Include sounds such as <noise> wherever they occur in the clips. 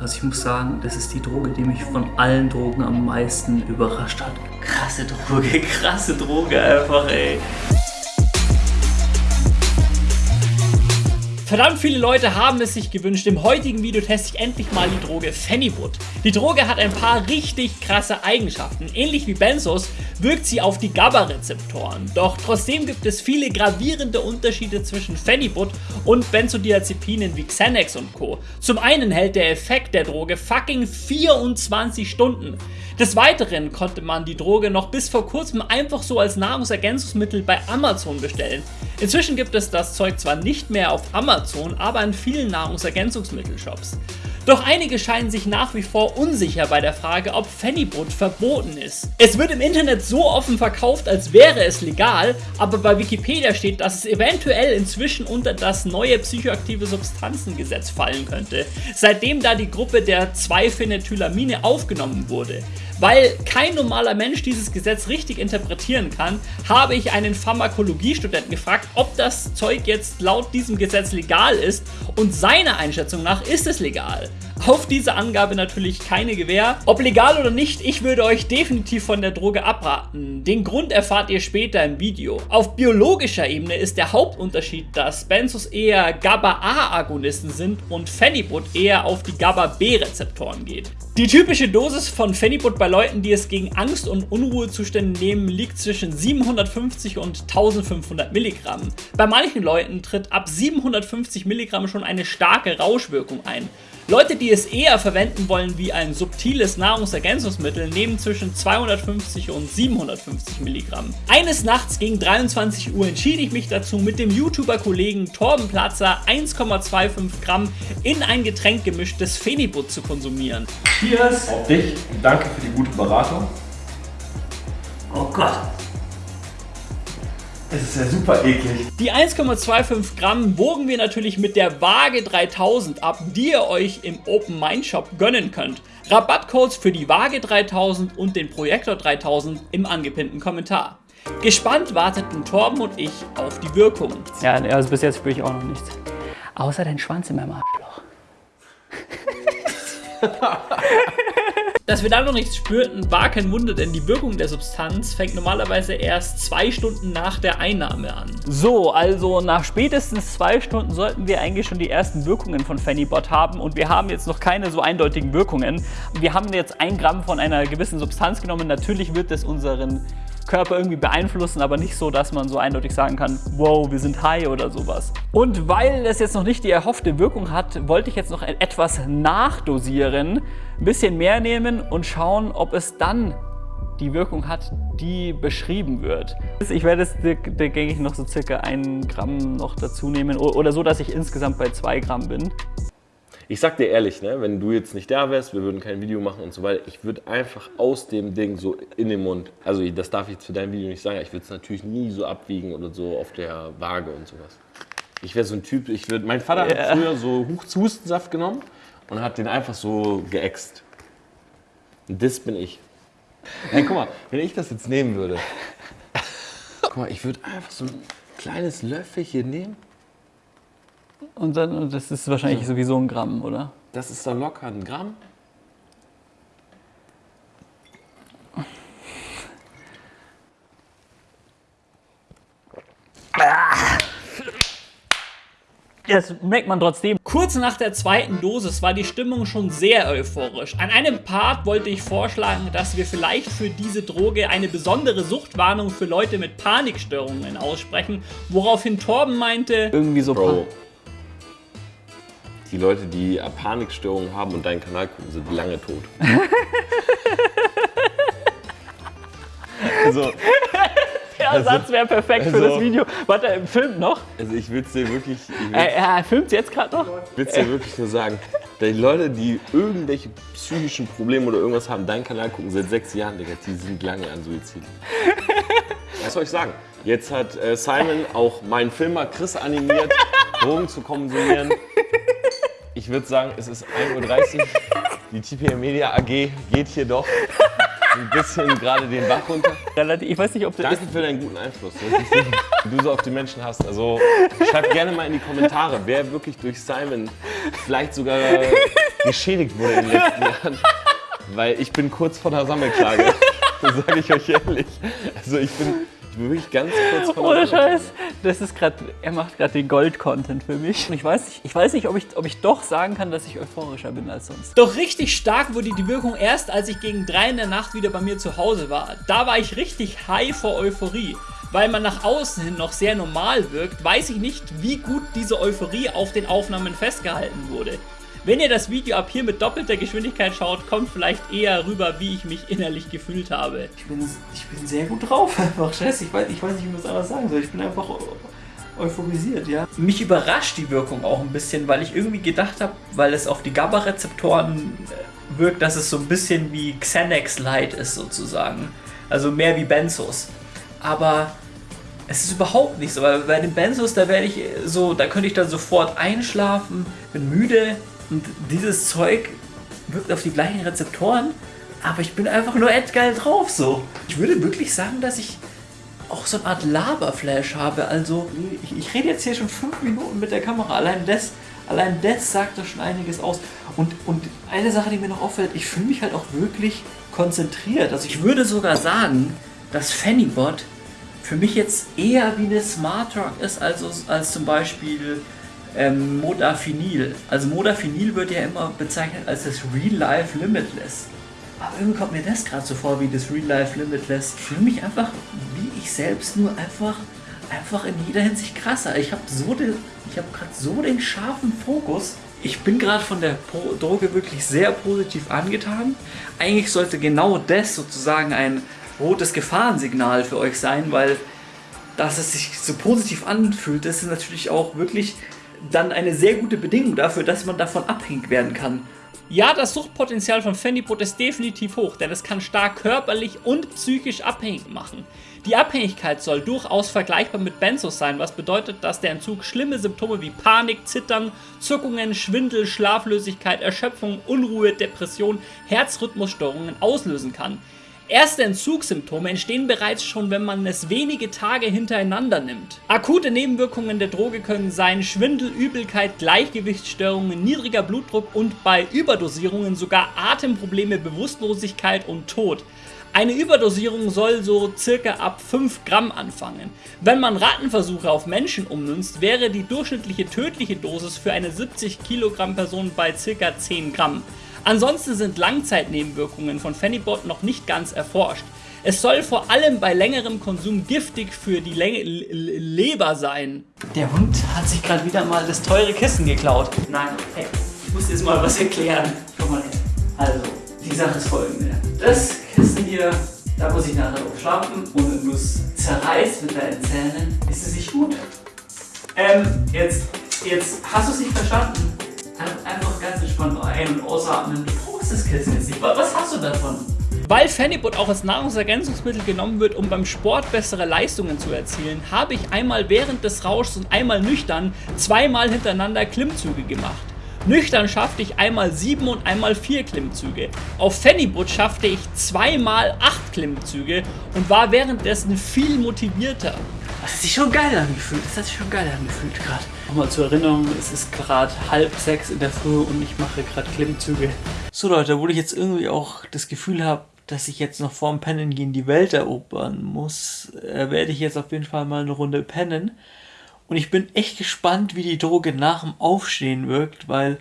Also ich muss sagen, das ist die Droge, die mich von allen Drogen am meisten überrascht hat. Krasse Droge, <laughs> krasse Droge einfach, ey. Verdammt viele Leute haben es sich gewünscht. Im heutigen Video teste ich endlich mal die Droge Phenibut. Die Droge hat ein paar richtig krasse Eigenschaften. Ähnlich wie Benzos wirkt sie auf die GABA-Rezeptoren. Doch trotzdem gibt es viele gravierende Unterschiede zwischen Phenibut und Benzodiazepinen wie Xanax und Co. Zum einen hält der Effekt der Droge fucking 24 Stunden. Des Weiteren konnte man die Droge noch bis vor kurzem einfach so als Nahrungsergänzungsmittel bei Amazon bestellen. Inzwischen gibt es das Zeug zwar nicht mehr auf Amazon, aber in vielen Nahrungsergänzungsmittelshops. Doch einige scheinen sich nach wie vor unsicher bei der Frage, ob Phenibut verboten ist. Es wird im Internet so offen verkauft, als wäre es legal, aber bei Wikipedia steht, dass es eventuell inzwischen unter das neue psychoaktive Substanzengesetz fallen könnte, seitdem da die Gruppe der 2-Phenethylamine aufgenommen wurde. Weil kein normaler Mensch dieses Gesetz richtig interpretieren kann, habe ich einen Pharmakologiestudenten gefragt, ob das Zeug jetzt laut diesem Gesetz legal ist und seiner Einschätzung nach ist es legal. Auf diese Angabe natürlich keine Gewähr. Ob legal oder nicht, ich würde euch definitiv von der Droge abraten. Den Grund erfahrt ihr später im Video. Auf biologischer Ebene ist der Hauptunterschied, dass Benzos eher GABA-A-Agonisten sind und Phenibut eher auf die GABA-B-Rezeptoren geht. Die typische Dosis von Phenibut bei Leuten, die es gegen Angst- und Unruhezustände nehmen, liegt zwischen 750 und 1500 Milligramm. Bei manchen Leuten tritt ab 750 Milligramm schon eine starke Rauschwirkung ein. Leute, die es eher verwenden wollen wie ein subtiles Nahrungsergänzungsmittel, nehmen zwischen 250 und 750 Milligramm. Eines Nachts gegen 23 Uhr entschied ich mich dazu, mit dem YouTuber-Kollegen Torben Platzer 1,25 Gramm in ein Getränk gemischtes Phenibut zu konsumieren. Cheers auf dich. Danke für die gute Beratung. Oh Gott. Es ist ja super eklig. Die 1,25 Gramm wogen wir natürlich mit der Waage 3000 ab, die ihr euch im Open Mind Shop gönnen könnt. Rabattcodes für die Waage 3000 und den Projektor 3000 im angepinnten Kommentar. Gespannt warteten Torben und ich auf die Wirkung. Ja, also bis jetzt spüre ich auch noch nichts. Außer dein Schwanz in meinem Arschloch. <laughs> Dass wir da noch nichts spürten, war kein Wunder, denn die Wirkung der Substanz fängt normalerweise erst zwei Stunden nach der Einnahme an. So, also nach spätestens zwei Stunden sollten wir eigentlich schon die ersten Wirkungen von Phenibot haben und wir haben jetzt noch keine so eindeutigen Wirkungen. Wir haben jetzt ein Gramm von einer gewissen Substanz genommen. Natürlich wird es unseren Körper irgendwie beeinflussen, aber nicht so, dass man so eindeutig sagen kann, wow, wir sind high oder sowas. Und weil es jetzt noch nicht die erhoffte Wirkung hat, wollte ich jetzt noch etwas nachdosieren, ein bisschen mehr nehmen und schauen, ob es dann die Wirkung hat, die beschrieben wird. Ich werde jetzt gängig noch so circa ein Gramm noch dazu nehmen oder so, dass ich insgesamt bei zwei Gramm bin. Ich sag dir ehrlich, ne, wenn du jetzt nicht da wärst, wir würden kein Video machen und so weiter, ich würde einfach aus dem Ding so in den Mund, also das darf ich jetzt für dein Video nicht sagen, ich würde es natürlich nie so abwiegen oder so auf der Waage und sowas. Ich wäre so ein Typ, ich würde, mein Vater yeah. hat früher so Hustensaft genommen und hat den einfach so geäxt. Und das bin ich. Hey, guck mal, wenn ich das jetzt nehmen würde, <laughs> guck mal, ich würde einfach so ein kleines Löffelchen nehmen und dann, und das ist wahrscheinlich sowieso ein Gramm, oder? Das ist doch locker ein Gramm. Das merkt man trotzdem. Kurz nach der zweiten Dosis war die Stimmung schon sehr euphorisch. An einem Part wollte ich vorschlagen, dass wir vielleicht für diese Droge eine besondere Suchtwarnung für Leute mit Panikstörungen aussprechen, woraufhin Torben meinte, irgendwie so Bro, die Leute, die Panikstörungen haben und deinen Kanal gucken, sind lange tot. also, der also, Satz wäre perfekt also, für das also- Video. Warte, er filmt noch? Also ich will es dir wirklich... Er, er filmt jetzt gerade noch? Ich will es dir wirklich nur sagen. Die Leute, die irgendwelche psychischen Probleme oder irgendwas haben, deinen Kanal gucken seit sechs Jahren, Digga, die sind lange an Suizid. <laughs> Was soll ich sagen? Jetzt hat äh, Simon auch meinen Filmer Chris animiert, <laughs> Drogen zu konsumieren. Ich würde sagen, es ist 1.30 Uhr. <laughs> Die TPM Media AG geht hier doch. ein bisschen gerade den Bach runter. Ich weiß nicht, ob du Danke für deinen guten Einfluss, den du so auf die Menschen hast. Also schreib gerne mal in die Kommentare, wer wirklich durch Simon vielleicht sogar geschädigt wurde in den letzten Jahren. Weil ich bin kurz vor der Sammelklage. Das sage ich euch ehrlich. Also ich bin wirklich ganz kurz der Ohne. Scheiß. Das ist gerade, er macht gerade den Gold-Content für mich. Und ich weiß nicht, ich weiß nicht, ob ich, ob ich doch sagen kann, dass ich euphorischer bin als sonst. Doch richtig stark wurde die Wirkung erst, als ich gegen drei in der Nacht wieder bei mir zu Hause war. Da war ich richtig high vor Euphorie. Weil man nach außen hin noch sehr normal wirkt, weiß ich nicht, wie gut diese Euphorie auf den Aufnahmen festgehalten wurde. Wenn ihr das Video ab hier mit doppelter Geschwindigkeit schaut, kommt vielleicht eher rüber, wie ich mich innerlich gefühlt habe. Ich bin, ich bin sehr gut drauf <laughs> einfach. Scheiße, ich weiß, ich weiß nicht, wie man es anders sagen soll. Ich bin einfach euphorisiert, ja. Mich überrascht die Wirkung auch ein bisschen, weil ich irgendwie gedacht habe, weil es auf die GABA-Rezeptoren äh, wirkt, dass es so ein bisschen wie Xanax Light ist sozusagen. Also mehr wie Benzos. Aber es ist überhaupt nicht so, weil bei den Benzos, da werde ich so, da könnte ich dann sofort einschlafen, bin müde und dieses Zeug wirkt auf die gleichen Rezeptoren, aber ich bin einfach nur geil drauf so. Ich würde wirklich sagen, dass ich auch so eine Art Laberflash habe. Also ich, ich rede jetzt hier schon fünf Minuten mit der Kamera. Allein das, allein das sagt da schon einiges aus. Und, und eine Sache, die mir noch auffällt, ich fühle mich halt auch wirklich konzentriert. Also ich würde sogar sagen, dass Fannybot für mich jetzt eher wie eine Smart Rock ist, als, als zum Beispiel ähm, Modafinil. Also Modafinil wird ja immer bezeichnet als das Real Life Limitless. Aber irgendwie kommt mir das gerade so vor wie das Real Life Limitless. Ich fühle mich einfach wie ich selbst, nur einfach, einfach in jeder Hinsicht krasser. Ich habe so den, ich habe gerade so den scharfen Fokus. Ich bin gerade von der Pro Droge wirklich sehr positiv angetan. Eigentlich sollte genau das sozusagen ein rotes Gefahrensignal für euch sein, weil dass es sich so positiv anfühlt, das ist natürlich auch wirklich dann eine sehr gute Bedingung dafür, dass man davon abhängig werden kann. Ja, das Suchtpotenzial von Fannypot ist definitiv hoch, denn es kann stark körperlich und psychisch abhängig machen. Die Abhängigkeit soll durchaus vergleichbar mit Benzos sein, was bedeutet, dass der Entzug schlimme Symptome wie Panik, Zittern, Zuckungen, Schwindel, Schlaflosigkeit, Erschöpfung, Unruhe, Depression, Herzrhythmusstörungen auslösen kann. Erste Entzugssymptome entstehen bereits schon, wenn man es wenige Tage hintereinander nimmt. Akute Nebenwirkungen der Droge können sein Schwindel, Übelkeit, Gleichgewichtsstörungen, niedriger Blutdruck und bei Überdosierungen sogar Atemprobleme, Bewusstlosigkeit und Tod. Eine Überdosierung soll so circa ab 5 Gramm anfangen. Wenn man Rattenversuche auf Menschen ummünzt, wäre die durchschnittliche tödliche Dosis für eine 70 Kilogramm Person bei circa 10 Gramm. Ansonsten sind Langzeitnebenwirkungen von Phenibot noch nicht ganz erforscht. Es soll vor allem bei längerem Konsum giftig für die Le Le Leber sein. Der Hund hat sich gerade wieder mal das teure Kissen geklaut. Nein, hey, ich muss jetzt mal was erklären. Schau mal her. Also, die Sache ist folgende. Das Kissen hier, da muss ich nachher drauf schlafen und wenn du es zerreißt mit deinen Zähnen, ist es nicht gut. Ähm, jetzt, jetzt hast du es nicht verstanden. Einfach ganz entspannt ein- und ausatmen. Du brauchst das Kissen jetzt nicht. Was hast du davon? Weil Phenibut auch als Nahrungsergänzungsmittel genommen wird, um beim Sport bessere Leistungen zu erzielen, habe ich einmal während des Rauschs und einmal nüchtern zweimal hintereinander Klimmzüge gemacht. Nüchtern schaffte ich einmal sieben und einmal vier Klimmzüge. Auf Phenibut schaffte ich zweimal acht Klimmzüge und war währenddessen viel motivierter. Das hat sich schon geil angefühlt. Das hat sich schon geil angefühlt gerade. Nochmal zur Erinnerung, es ist gerade halb sechs in der Früh und ich mache gerade Klimmzüge. So Leute, wo ich jetzt irgendwie auch das Gefühl habe, dass ich jetzt noch vorm Pennen gehen die Welt erobern muss, äh, werde ich jetzt auf jeden Fall mal eine Runde pennen. Und ich bin echt gespannt, wie die Droge nach dem Aufstehen wirkt, weil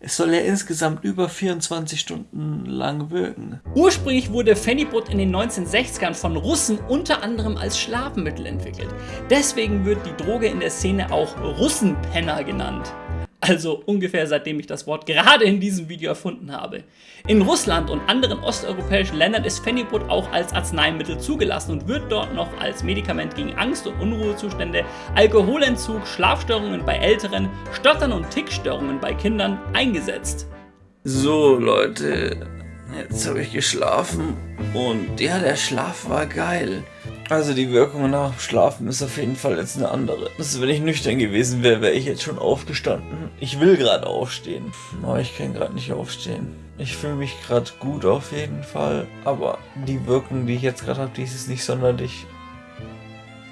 es soll ja insgesamt über 24 Stunden lang wirken. Ursprünglich wurde Phenibut in den 1960ern von Russen unter anderem als Schlafmittel entwickelt. Deswegen wird die Droge in der Szene auch Russenpenner genannt. Also ungefähr seitdem ich das Wort gerade in diesem Video erfunden habe. In Russland und anderen osteuropäischen Ländern ist Phenibut auch als Arzneimittel zugelassen und wird dort noch als Medikament gegen Angst- und Unruhezustände, Alkoholentzug, Schlafstörungen bei Älteren, Stottern und Tickstörungen bei Kindern eingesetzt. So Leute, jetzt habe ich geschlafen und ja, der Schlaf war geil. Also die Wirkung nach dem Schlafen ist auf jeden Fall jetzt eine andere. Also wenn ich nüchtern gewesen wäre, wäre ich jetzt schon aufgestanden. Ich will gerade aufstehen, aber ich kann gerade nicht aufstehen. Ich fühle mich gerade gut auf jeden Fall, aber die Wirkung, die ich jetzt gerade habe, die ist nicht sonderlich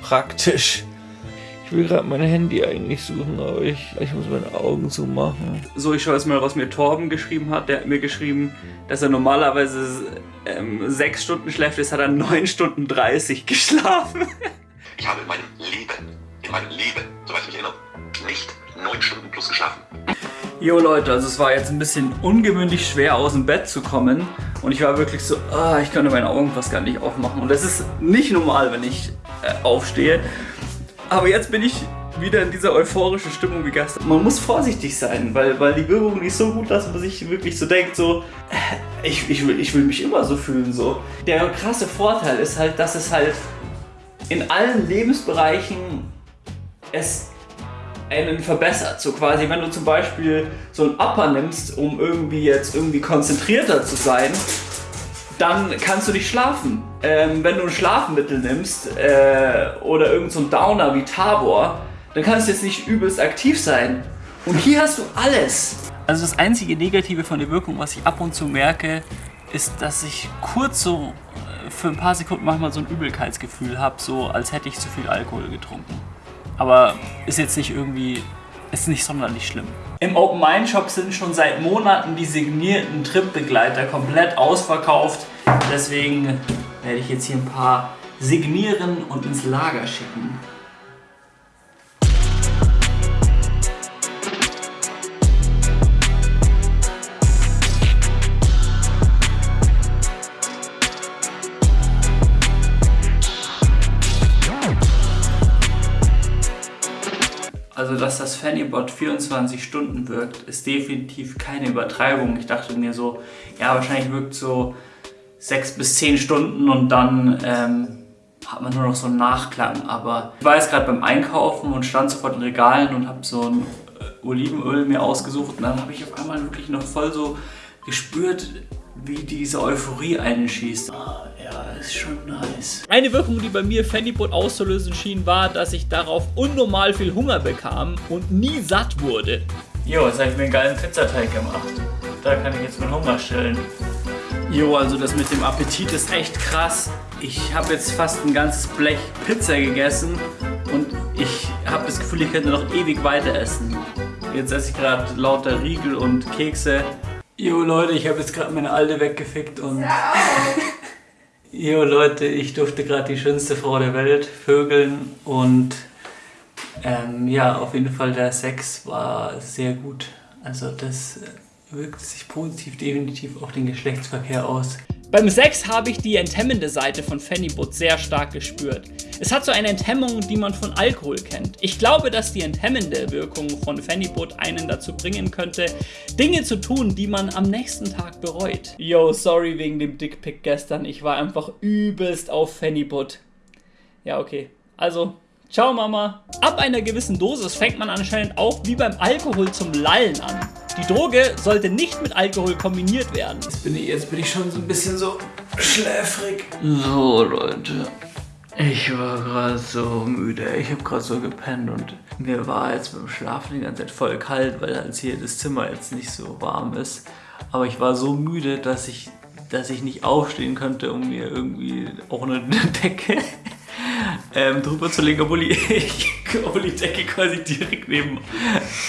praktisch. Ich will gerade mein Handy eigentlich suchen, aber ich, ich muss meine Augen zumachen. So, ich schaue jetzt mal, was mir Torben geschrieben hat. Der hat mir geschrieben, dass er normalerweise ähm, sechs Stunden schläft. Jetzt hat er neun Stunden 30 geschlafen. <laughs> Ich habe in meinem Leben, in meinem Leben, soweit ich mich erinnere, nicht neun Stunden plus geschlafen. Jo Leute, also es war jetzt ein bisschen ungewöhnlich schwer aus dem Bett zu kommen und ich war wirklich so, ah, ich konnte meine Augen fast gar nicht aufmachen und das ist nicht normal, wenn ich äh, aufstehe. Aber jetzt bin ich wieder in dieser euphorischen Stimmung wie gestern. Man muss vorsichtig sein, weil, weil die Wirkung nicht so gut, dass man sich wirklich so denkt, so, äh, ich, ich, will, ich will mich immer so fühlen, so. Der krasse Vorteil ist halt, dass es halt in allen Lebensbereichen es einen verbessert. So quasi, wenn du zum Beispiel so ein Upper nimmst, um irgendwie jetzt irgendwie konzentrierter zu sein, dann kannst du nicht schlafen. Ähm, wenn du ein Schlafmittel nimmst äh, oder irgendein so Downer wie Tabor, dann kannst du jetzt nicht übelst aktiv sein. Und hier hast du alles. Also das einzige Negative von der Wirkung, was ich ab und zu merke, ist, dass ich kurz so äh, für ein paar Sekunden manchmal so ein Übelkeitsgefühl habe, so als hätte ich zu viel Alkohol getrunken. Aber ist jetzt nicht irgendwie, ist nicht sonderlich schlimm. Im Open Mind Shop sind schon seit Monaten die signierten Tripbegleiter komplett ausverkauft. Deswegen werde ich jetzt hier ein paar signieren und ins Lager schicken. Also, dass das Fannybot 24 Stunden wirkt, ist definitiv keine Übertreibung. Ich dachte mir so, ja, wahrscheinlich wirkt so 6 bis 10 Stunden und dann ähm, hat man nur noch so einen Nachklang. Aber ich war jetzt gerade beim Einkaufen und stand sofort in Regalen und habe so ein äh, Olivenöl mir ausgesucht und dann habe ich auf einmal wirklich noch voll so gespürt, wie diese Euphorie einschießt. Ah, ja, ist schon nice. Eine Wirkung, die bei mir Fannypot auszulösen schien, war, dass ich darauf unnormal viel Hunger bekam und nie satt wurde. Jo, jetzt habe ich mir einen geilen Pizzateig gemacht. Da kann ich jetzt meinen Hunger stillen. Jo, also das mit dem Appetit ist echt krass. Ich habe jetzt fast ein ganzes Blech Pizza gegessen und ich habe das Gefühl, ich könnte noch ewig weiter essen. Jetzt esse ich gerade lauter Riegel und Kekse. Jo Leute, ich habe jetzt gerade meine Alte weggefickt und... jo Leute, ich durfte gerade die schönste Frau der Welt vögeln und ähm, ja, auf jeden Fall der Sex war sehr gut. Also das wirkt sich positiv definitiv auf den Geschlechtsverkehr aus. Beim Sex habe ich die enthemmende Seite von Fannybot sehr stark gespürt. Es hat so eine Enthemmung, die man von Alkohol kennt. Ich glaube, dass die enthemmende Wirkung von Fannybot einen dazu bringen könnte, Dinge zu tun, die man am nächsten Tag bereut. Yo, sorry wegen dem Dickpick gestern. Ich war einfach übelst auf Fannybot. Ja, okay. Also, ciao Mama. Ab einer gewissen Dosis fängt man anscheinend auch wie beim Alkohol zum Lallen an. Die Droge sollte nicht mit Alkohol kombiniert werden. Jetzt bin ich, jetzt bin ich schon so ein bisschen so schläfrig. So, Leute. Ich war gerade so müde. Ich habe gerade so gepennt und mir war jetzt beim Schlafen die ganze Zeit voll kalt, weil halt hier das Zimmer jetzt nicht so warm ist. Aber ich war so müde, dass ich, dass ich nicht aufstehen könnte, um mir irgendwie auch eine <laughs> Decke ähm, drüber zu legen, obwohl die, <laughs> obwohl die Decke quasi direkt neben.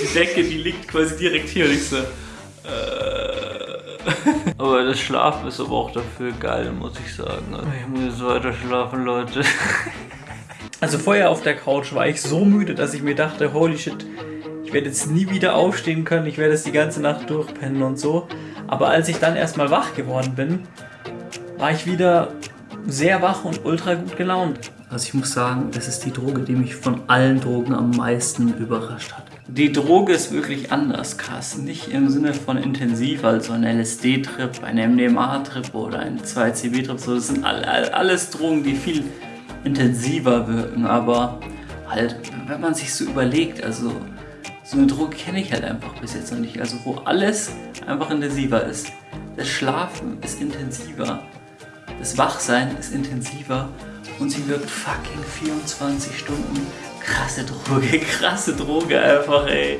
Die Decke, die liegt quasi direkt hier und ich so. Äh, aber das Schlafen ist aber auch dafür geil, muss ich sagen. Also ich muss jetzt weiter schlafen, Leute. <laughs> Also vorher auf der Couch war ich so müde, dass ich mir dachte, holy shit, ich werde jetzt nie wieder aufstehen können, ich werde jetzt die ganze Nacht durchpennen und so. Aber als ich dann erstmal wach geworden bin, war ich wieder sehr wach und ultra gut gelaunt. Also ich muss sagen, das ist die Droge, die mich von allen Drogen am meisten überrascht hat. Die Droge ist wirklich anders krass. Nicht im Sinne von intensiv, also ein LSD-Trip, ein MDMA-Trip oder ein 2CB-Trip. So, das sind alles Drogen, die viel intensiver wirken. Aber halt, wenn man sich so überlegt, also so eine Droge kenne ich halt einfach bis jetzt noch nicht. Also wo alles einfach intensiver ist. Das Schlafen ist intensiver. Das Wachsein ist intensiver und sie wirkt fucking 24 Stunden. Krasse Droge, <laughs> krasse Droge einfach, ey.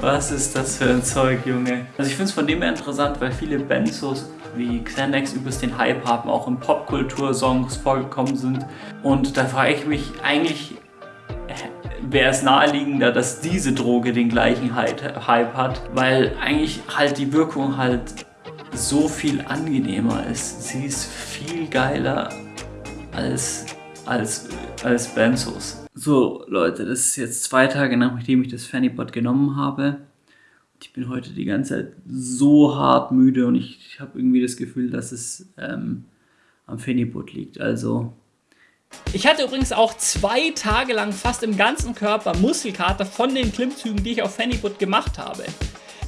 Was ist das für ein Zeug, Junge? Also ich finde es von dem her interessant, weil viele Benzos wie Xanax übelst den Hype haben, auch in Popkultur-Songs vorgekommen sind. Und da frage ich mich eigentlich, wäre es naheliegender, dass diese Droge den gleichen Hype hat, weil eigentlich halt die Wirkung halt so viel angenehmer ist. Sie ist viel geiler als, als, als Benzos. So Leute, das ist jetzt zwei Tage nachdem ich das Fannypot genommen habe. Ich bin heute die ganze Zeit so hart müde und ich, ich habe irgendwie das Gefühl, dass es ähm, am Fannypot liegt. Also ich hatte übrigens auch zwei Tage lang fast im ganzen Körper Muskelkater von den Klimmzügen, die ich auf Fannyput gemacht habe.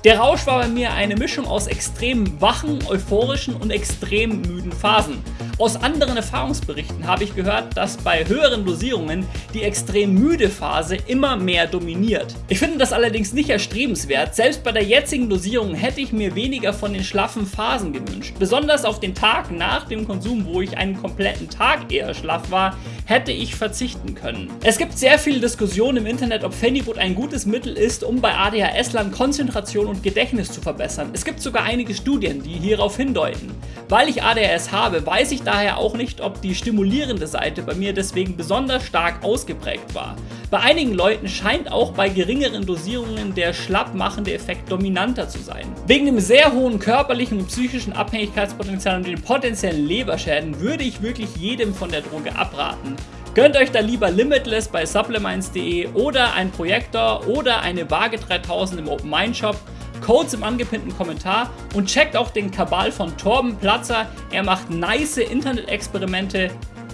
Der Rausch war bei mir eine Mischung aus extrem wachen, euphorischen und extrem müden Phasen. Aus anderen Erfahrungsberichten habe ich gehört, dass bei höheren Dosierungen die extrem müde Phase immer mehr dominiert. Ich finde das allerdings nicht erstrebenswert. Selbst bei der jetzigen Dosierung hätte ich mir weniger von den schlaffen Phasen gewünscht. Besonders auf den Tag nach dem Konsum, wo ich einen kompletten Tag eher schlaff war, hätte ich verzichten können. Es gibt sehr viele Diskussionen im Internet, ob Phenibut ein gutes Mittel ist, um bei ADHS-Lern Konzentration und Gedächtnis zu verbessern. Es gibt sogar einige Studien, die hierauf hindeuten. Weil ich ADHS habe, weiß ich daher auch nicht, ob die stimulierende Seite bei mir deswegen besonders stark ausgeprägt war. Bei einigen Leuten scheint auch bei geringeren Dosierungen der schlappmachende Effekt dominanter zu sein. Wegen dem sehr hohen körperlichen und psychischen Abhängigkeitspotenzial und den potenziellen Leberschäden würde ich wirklich jedem von der Droge abraten. Gönnt euch da lieber Limitless bei supplements.de oder ein Projektor oder eine Waage 3000 im Open Mind Shop Codes im angepinnten Kommentar und checkt auch den Kabal von Torben Platzer. Er macht nice Internet-Experimente.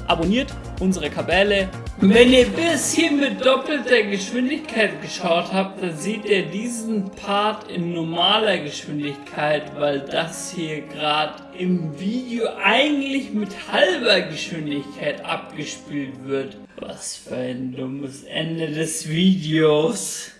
Abonniert unsere Kabale. Wenn ihr bis hier mit doppelter Geschwindigkeit geschaut habt, dann seht ihr diesen Part in normaler Geschwindigkeit, weil das hier gerade im Video eigentlich mit halber Geschwindigkeit abgespielt wird. Was für ein dummes Ende des Videos.